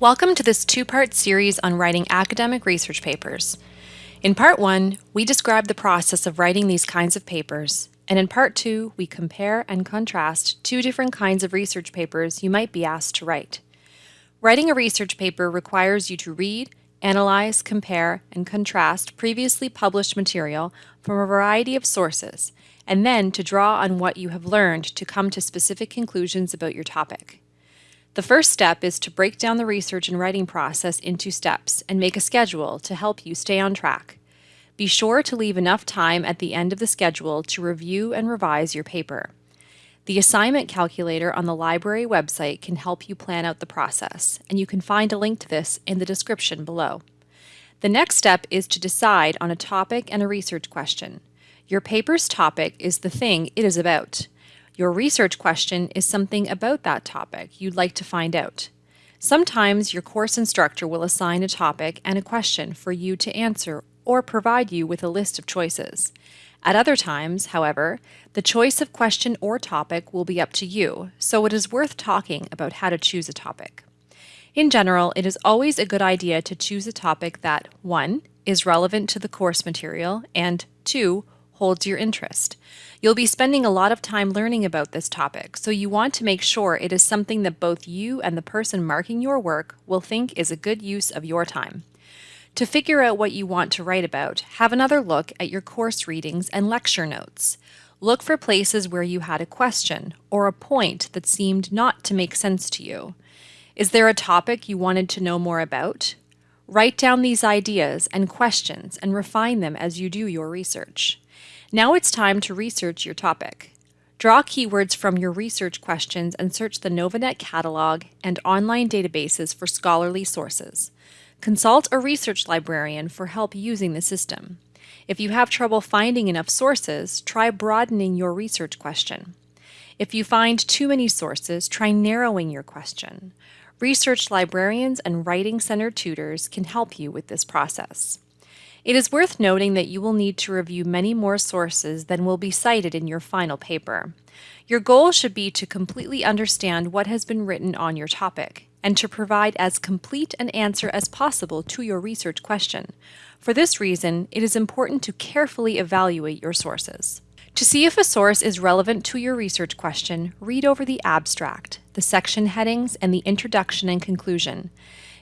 Welcome to this two-part series on writing academic research papers. In part one, we describe the process of writing these kinds of papers, and in part two, we compare and contrast two different kinds of research papers you might be asked to write. Writing a research paper requires you to read, analyze, compare, and contrast previously published material from a variety of sources, and then to draw on what you have learned to come to specific conclusions about your topic. The first step is to break down the research and writing process into steps and make a schedule to help you stay on track. Be sure to leave enough time at the end of the schedule to review and revise your paper. The assignment calculator on the library website can help you plan out the process, and you can find a link to this in the description below. The next step is to decide on a topic and a research question. Your paper's topic is the thing it is about. Your research question is something about that topic you'd like to find out. Sometimes your course instructor will assign a topic and a question for you to answer or provide you with a list of choices. At other times, however, the choice of question or topic will be up to you, so it is worth talking about how to choose a topic. In general, it is always a good idea to choose a topic that 1. is relevant to the course material and 2 holds your interest. You'll be spending a lot of time learning about this topic, so you want to make sure it is something that both you and the person marking your work will think is a good use of your time. To figure out what you want to write about, have another look at your course readings and lecture notes. Look for places where you had a question or a point that seemed not to make sense to you. Is there a topic you wanted to know more about? Write down these ideas and questions and refine them as you do your research. Now it's time to research your topic. Draw keywords from your research questions and search the Novanet catalog and online databases for scholarly sources. Consult a research librarian for help using the system. If you have trouble finding enough sources, try broadening your research question. If you find too many sources, try narrowing your question. Research librarians and writing center tutors can help you with this process. It is worth noting that you will need to review many more sources than will be cited in your final paper. Your goal should be to completely understand what has been written on your topic and to provide as complete an answer as possible to your research question. For this reason, it is important to carefully evaluate your sources. To see if a source is relevant to your research question, read over the abstract, the section headings, and the introduction and conclusion.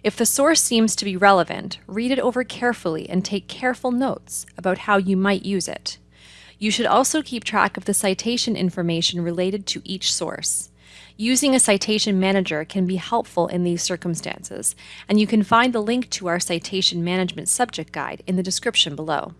If the source seems to be relevant, read it over carefully and take careful notes about how you might use it. You should also keep track of the citation information related to each source. Using a citation manager can be helpful in these circumstances, and you can find the link to our citation management subject guide in the description below.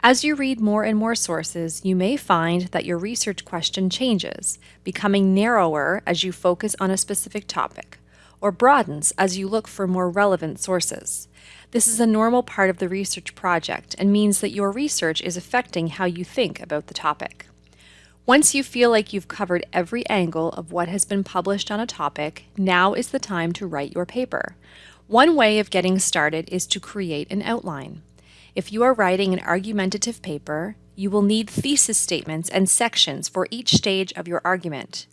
As you read more and more sources, you may find that your research question changes, becoming narrower as you focus on a specific topic or broadens as you look for more relevant sources. This is a normal part of the research project and means that your research is affecting how you think about the topic. Once you feel like you've covered every angle of what has been published on a topic, now is the time to write your paper. One way of getting started is to create an outline. If you are writing an argumentative paper, you will need thesis statements and sections for each stage of your argument.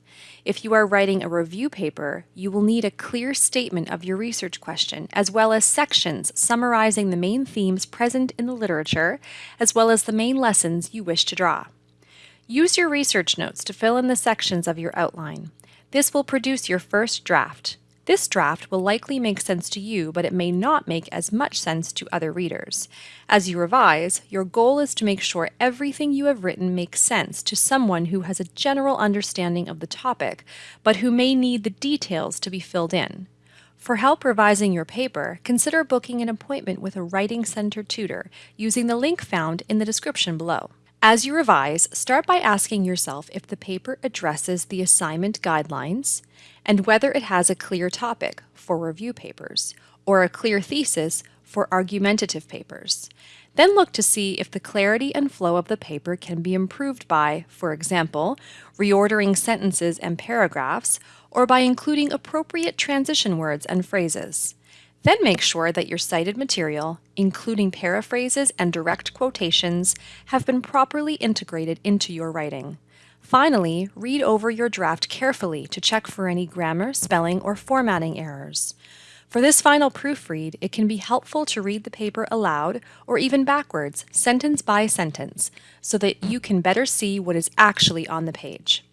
If you are writing a review paper, you will need a clear statement of your research question, as well as sections summarizing the main themes present in the literature, as well as the main lessons you wish to draw. Use your research notes to fill in the sections of your outline. This will produce your first draft. This draft will likely make sense to you, but it may not make as much sense to other readers. As you revise, your goal is to make sure everything you have written makes sense to someone who has a general understanding of the topic, but who may need the details to be filled in. For help revising your paper, consider booking an appointment with a Writing Center tutor using the link found in the description below. As you revise, start by asking yourself if the paper addresses the assignment guidelines and whether it has a clear topic for review papers or a clear thesis for argumentative papers. Then look to see if the clarity and flow of the paper can be improved by, for example, reordering sentences and paragraphs or by including appropriate transition words and phrases. Then make sure that your cited material, including paraphrases and direct quotations, have been properly integrated into your writing. Finally, read over your draft carefully to check for any grammar, spelling, or formatting errors. For this final proofread, it can be helpful to read the paper aloud or even backwards, sentence by sentence, so that you can better see what is actually on the page.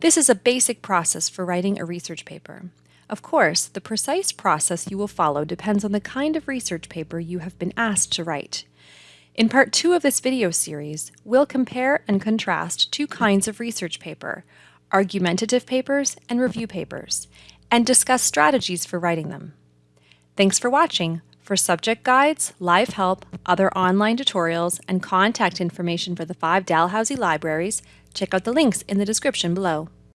This is a basic process for writing a research paper. Of course, the precise process you will follow depends on the kind of research paper you have been asked to write. In part two of this video series, we'll compare and contrast two kinds of research paper, argumentative papers and review papers, and discuss strategies for writing them. Thanks for watching. For subject guides, live help, other online tutorials, and contact information for the five Dalhousie libraries, check out the links in the description below.